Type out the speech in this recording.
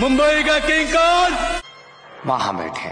मुंबई का किंग कौन? वहाँ बैठे